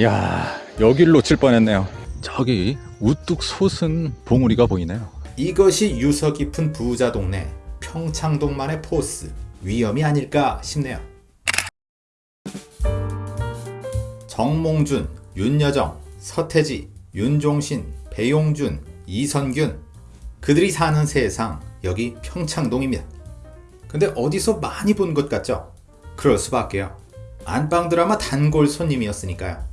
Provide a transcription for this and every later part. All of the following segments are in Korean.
야 여길 놓칠 뻔했네요 저기 우뚝 솟은 봉우리가 보이네요 이것이 유서 깊은 부자 동네 평창동만의 포스 위험이 아닐까 싶네요. 정몽준, 윤여정, 서태지, 윤종신, 배용준, 이선균 그들이 사는 세상 여기 평창동입니다. 근데 어디서 많이 본 것 같죠? 그럴 수밖에요. 안방 드라마 단골 손님이었으니까요.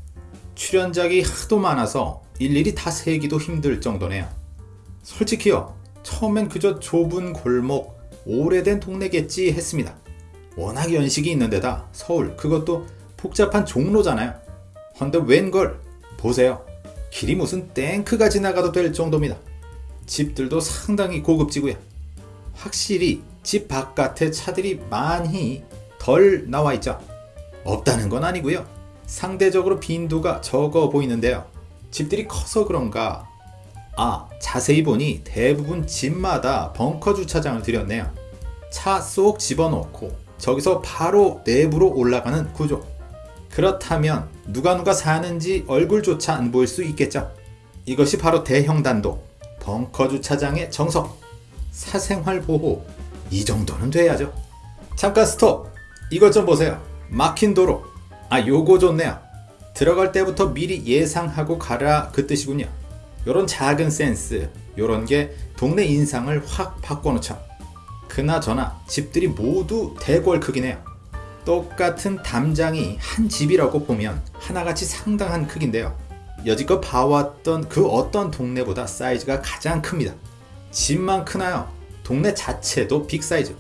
출연작이 하도 많아서 일일이 다 세기도 힘들 정도네요. 솔직히요. 처음엔 그저 좁은 골목, 오래된 동네겠지 했습니다. 워낙 연식이 있는 데다 서울 그것도 복잡한 종로잖아요. 헌데 웬걸 보세요. 길이 무슨 탱크가 지나가도 될 정도입니다. 집들도 상당히 고급지고요. 확실히 집 바깥에 차들이 많이 덜 나와 있죠. 없다는 건 아니고요. 상대적으로 빈도가 적어 보이는데요. 집들이 커서 그런가 아, 자세히 보니 대부분 집마다 벙커 주차장을 들였네요. 차 쏙 집어넣고 저기서 바로 내부로 올라가는 구조. 그렇다면 누가 누가 사는지 얼굴조차 안 보일 수 있겠죠. 이것이 바로 대형 단독 벙커 주차장의 정석. 사생활 보호. 이 정도는 돼야죠. 잠깐 스톱. 이것 좀 보세요. 막힌 도로. 아, 요거 좋네요. 들어갈 때부터 미리 예상하고 가라 그 뜻이군요. 요런 작은 센스, 요런 게 동네 인상을 확 바꿔놓죠. 그나저나 집들이 모두 대궐 크기네요. 똑같은 담장이 한 집이라고 보면 하나같이 상당한 크기인데요. 여지껏 봐왔던 그 어떤 동네보다 사이즈가 가장 큽니다. 집만 크나요? 동네 자체도 빅 사이즈.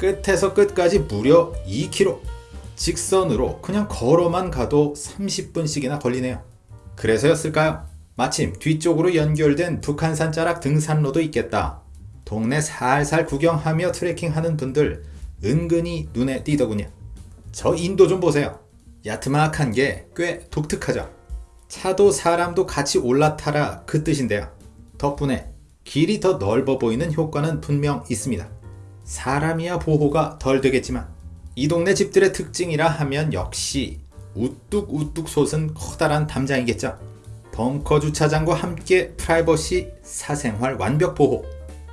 끝에서 끝까지 무려 2km. 직선으로 그냥 걸어만 가도 30분씩이나 걸리네요. 그래서였을까요? 마침 뒤쪽으로 연결된 북한산 자락 등산로도 있겠다. 동네 살살 구경하며 트레킹하는 분들 은근히 눈에 띄더군요. 저 인도 좀 보세요. 야트막한 게 꽤 독특하죠. 차도 사람도 같이 올라타라 그 뜻인데요. 덕분에 길이 더 넓어 보이는 효과는 분명 있습니다. 사람이야 보호가 덜 되겠지만 이 동네 집들의 특징이라 하면 역시 우뚝 우뚝 솟은 커다란 담장이겠죠. 벙커 주차장과 함께 프라이버시 사생활 완벽 보호.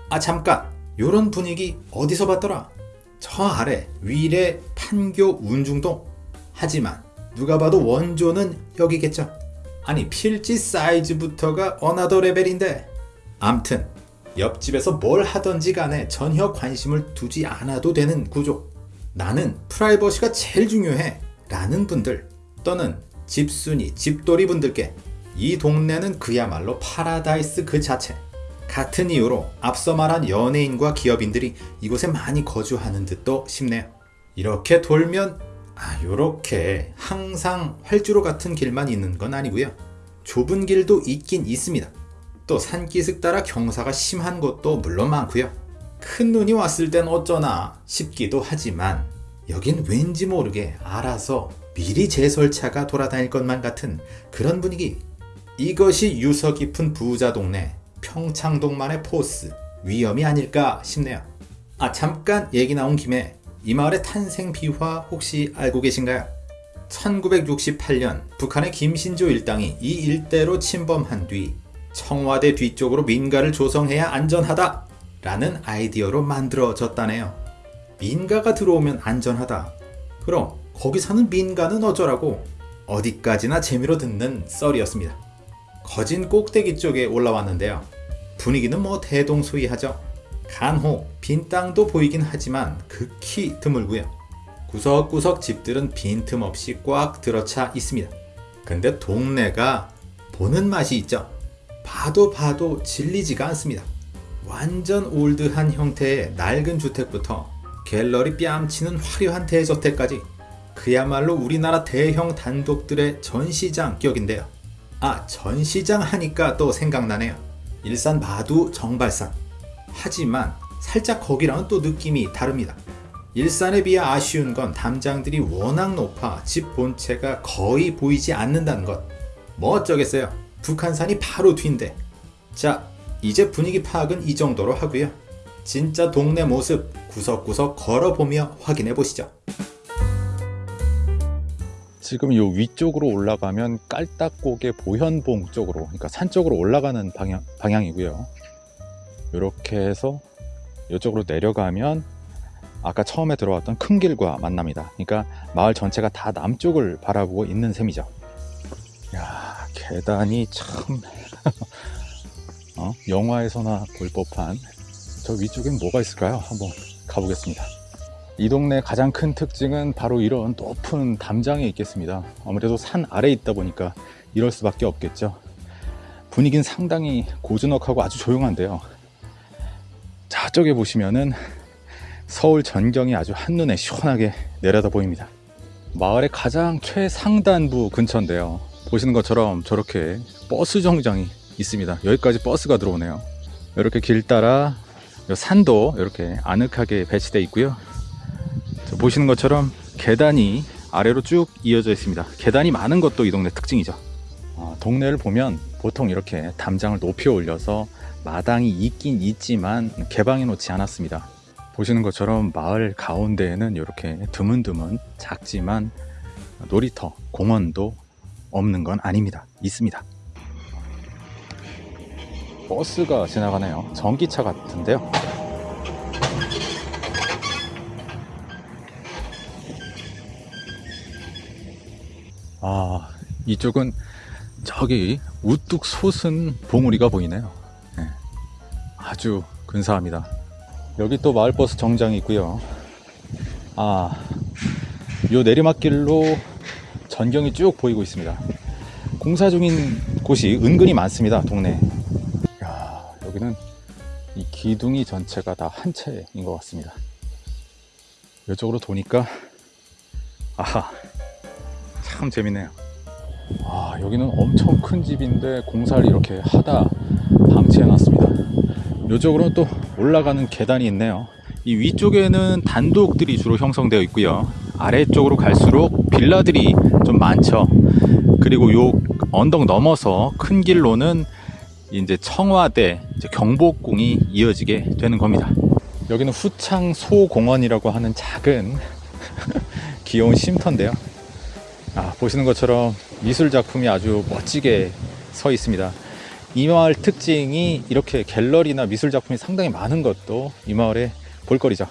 아 잠깐 요런 분위기 어디서 봤더라? 저 아래 위례 판교 운중동. 하지만 누가 봐도 원조는 여기겠죠. 아니 필지 사이즈부터가 another level인데. 암튼 옆집에서 뭘 하던지 간에 전혀 관심을 두지 않아도 되는 구조. 나는 프라이버시가 제일 중요해. 라는 분들 또는 집순이, 집돌이 분들께 이 동네는 그야말로 파라다이스 그 자체. 같은 이유로 앞서 말한 연예인과 기업인들이 이곳에 많이 거주하는 듯도 싶네요. 이렇게 돌면 아 요렇게 항상 활주로 같은 길만 있는 건 아니고요. 좁은 길도 있긴 있습니다. 또 산기슭 따라 경사가 심한 곳도 물론 많고요. 큰 눈이 왔을 땐 어쩌나 싶기도 하지만 여긴 왠지 모르게 알아서 미리 제설차가 돌아다닐 것만 같은 그런 분위기. 이것이 유서 깊은 부자 동네 평창동만의 포스 위험이 아닐까 싶네요. 아 잠깐 얘기 나온 김에 이 마을의 탄생 비화 혹시 알고 계신가요? 1968년 북한의 김신조 일당이 이 일대로 침범한 뒤 청와대 뒤쪽으로 민가를 조성해야 안전하다 라는 아이디어로 만들어졌다네요. 민가가 들어오면 안전하다. 그럼 거기 사는 민가는 어쩌라고 어디까지나 재미로 듣는 썰이었습니다. 거진 꼭대기 쪽에 올라왔는데요. 분위기는 뭐 대동소이하죠. 간혹 빈 땅도 보이긴 하지만 극히 드물고요. 구석구석 집들은 빈틈없이 꽉 들어차 있습니다. 근데 동네가 보는 맛이 있죠. 봐도 봐도 질리지가 않습니다. 완전 올드한 형태의 낡은 주택부터 갤러리 뺨치는 화려한 대저택까지 그야말로 우리나라 대형 단독들의 전시장 격인데요. 아, 전시장 하니까 또 생각나네요. 일산 마두 정발산. 하지만 살짝 거기랑은 또 느낌이 다릅니다. 일산에 비해 아쉬운 건 담장들이 워낙 높아 집 본체가 거의 보이지 않는다는 것. 뭐 어쩌겠어요. 북한산이 바로 뒤인데. 자, 이제 분위기 파악은 이 정도로 하고요. 진짜 동네 모습 구석구석 걸어보며 확인해 보시죠. 지금 요 위쪽으로 올라가면 깔딱고개 보현봉 쪽으로, 그러니까 산 쪽으로 올라가는 방향, 방향이고요. 이렇게 해서 이쪽으로 내려가면 아까 처음에 들어왔던 큰 길과 만납니다. 그러니까 마을 전체가 다 남쪽을 바라보고 있는 셈이죠. 야 계단이 참 어? 영화에서나 볼 법한 저 위쪽엔 뭐가 있을까요? 한번 가보겠습니다. 이 동네 가장 큰 특징은 바로 이런 높은 담장에 있겠습니다. 아무래도 산 아래에 있다 보니까 이럴 수밖에 없겠죠. 분위기는 상당히 고즈넉하고 아주 조용한데요. 저쪽에 보시면은 서울 전경이 아주 한눈에 시원하게 내려다 보입니다. 마을의 가장 최상단부 근처인데요. 보시는 것처럼 저렇게 버스 정장이 있습니다. 여기까지 버스가 들어오네요. 이렇게 길 따라 요 산도 이렇게 아늑하게 배치되어 있고요. 저 보시는 것처럼 계단이 아래로 쭉 이어져 있습니다. 계단이 많은 것도 이 동네 특징이죠. 어, 동네를 보면 보통 이렇게 담장을 높이 올려서 마당이 있긴 있지만 개방해 놓지 않았습니다. 보시는 것처럼 마을 가운데에는 이렇게 드문드문 작지만 놀이터, 공원도 없는 건 아닙니다. 있습니다. 버스가 지나가네요. 전기차 같은데요. 아, 이쪽은 저기 우뚝 솟은 봉우리가 보이네요. 네. 아주 근사합니다. 여기 또 마을버스 정장이 있고요. 아, 요 내리막길로 전경이 쭉 보이고 있습니다. 공사 중인 곳이 은근히 많습니다. 동네. 야, 여기는 이 기둥이 전체가 다 한 채인 것 같습니다. 이쪽으로 도니까 아하, 참 재밌네요. 아, 여기는 엄청 큰 집인데 공사를 이렇게 하다 방치해 놨습니다. 이쪽으로는 또 올라가는 계단이 있네요. 이 위쪽에는 단독들이 주로 형성되어 있고요. 아래쪽으로 갈수록 빌라들이 좀 많죠. 그리고 요 언덕 넘어서 큰 길로는 이제 청와대, 이제 경복궁이 이어지게 되는 겁니다. 여기는 후창 소공원이라고 하는 작은 귀여운 쉼터인데요. 아, 보시는 것처럼 미술 작품이 아주 멋지게 서 있습니다. 이 마을 특징이 이렇게 갤러리나 미술 작품이 상당히 많은 것도 이 마을의 볼거리죠.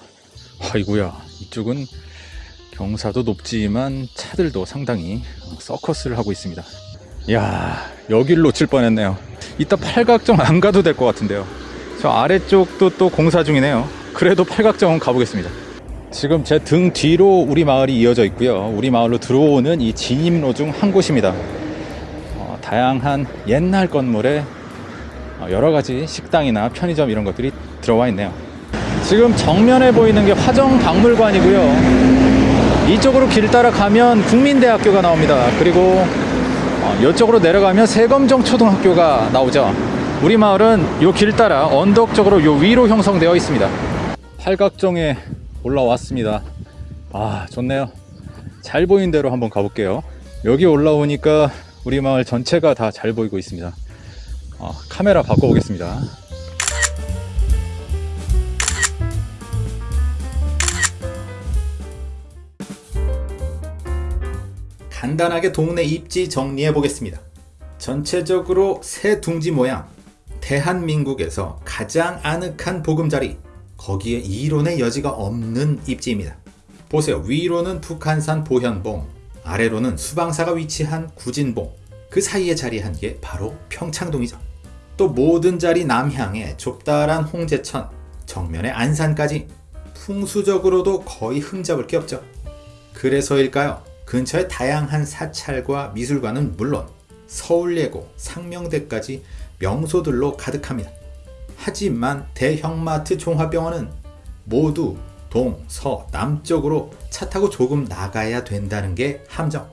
아이구야 이쪽은 경사도 높지만 차들도 상당히 서커스를 하고 있습니다. 이야 여길 놓칠 뻔했네요. 이따 팔각정 안 가도 될 것 같은데요. 저 아래쪽도 또 공사 중이네요. 그래도 팔각정은 가보겠습니다. 지금 제 등 뒤로 우리 마을이 이어져 있고요. 우리 마을로 들어오는 이 진입로 중 한 곳입니다. 어, 다양한 옛날 건물에 어, 여러 가지 식당이나 편의점 이런 것들이 들어와 있네요. 지금 정면에 보이는 게 화정박물관이고요. 이쪽으로 길 따라 가면 국민대학교가 나옵니다. 그리고 어, 이쪽으로 내려가면 세검정 초등학교가 나오죠. 우리 마을은 요길 따라 언덕 쪽으로 요 위로 형성되어 있습니다. 팔각정에 올라왔습니다. 아, 좋네요. 잘 보이는 대로 한번 가볼게요. 여기 올라오니까 우리 마을 전체가 다 잘 보이고 있습니다. 어, 카메라 바꿔보겠습니다. 간단하게 동네 입지 정리해 보겠습니다. 전체적으로 새 둥지 모양, 대한민국에서 가장 아늑한 보금자리, 거기에 이론의 여지가 없는 입지입니다. 보세요. 위로는 북한산 보현봉, 아래로는 수방사가 위치한 구진봉, 그 사이에 자리한 게 바로 평창동이죠. 또 모든 자리 남향에 좁다란 홍제천, 정면에 안산까지 풍수적으로도 거의 흠잡을 게 없죠. 그래서일까요? 근처에 다양한 사찰과 미술관은 물론 서울예고, 상명대까지 명소들로 가득합니다. 하지만 대형마트 종합병원은 모두 동, 서, 남쪽으로 차 타고 조금 나가야 된다는 게 함정.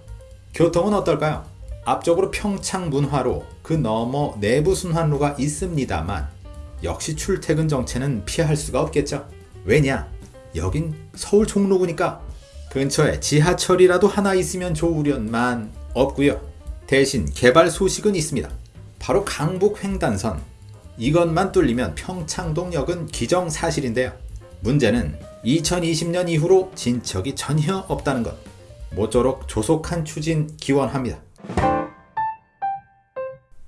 교통은 어떨까요? 앞쪽으로 평창문화로 그 너머 내부순환로가 있습니다만 역시 출퇴근 정체는 피할 수가 없겠죠. 왜냐? 여긴 서울 종로구니까 근처에 지하철이라도 하나 있으면 좋으련만 없고요. 대신 개발 소식은 있습니다. 바로 강북 횡단선. 이것만 뚫리면 평창동역은 기정사실인데요. 문제는 2020년 이후로 진척이 전혀 없다는 것. 모쪼록 조속한 추진 기원합니다.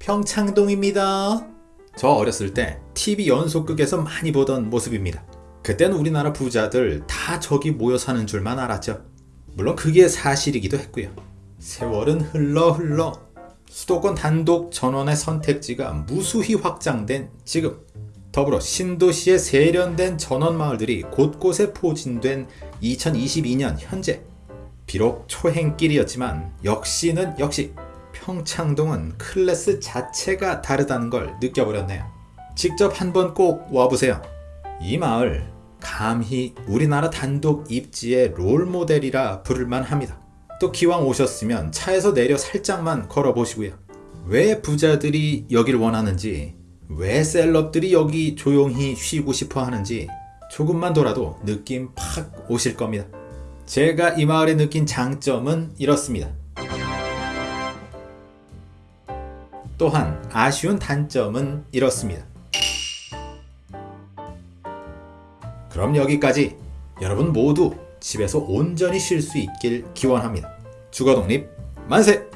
평창동입니다. 저 어렸을 때 TV 연속극에서 많이 보던 모습입니다. 그때는 우리나라 부자들 다 저기 모여 사는 줄만 알았죠. 물론 그게 사실이기도 했고요. 세월은 흘러 흘러 수도권 단독 전원의 선택지가 무수히 확장된 지금 더불어 신도시에 세련된 전원 마을들이 곳곳에 포진된 2022년 현재 비록 초행길이었지만 역시는 역시 평창동은 클래스 자체가 다르다는 걸 느껴버렸네요. 직접 한번 꼭 와보세요. 이 마을 감히 우리나라 단독 입지의 롤 모델이라 부를만 합니다. 또 기왕 오셨으면 차에서 내려 살짝만 걸어보시고요. 왜 부자들이 여길 원하는지, 왜 셀럽들이 여기 조용히 쉬고 싶어 하는지 조금만 돌아도 느낌 팍 오실 겁니다. 제가 이 마을에 느낀 장점은 이렇습니다. 또한 아쉬운 단점은 이렇습니다. 그럼 여기까지 여러분 모두 집에서 온전히 쉴 수 있길 기원합니다. 주거독립 만세!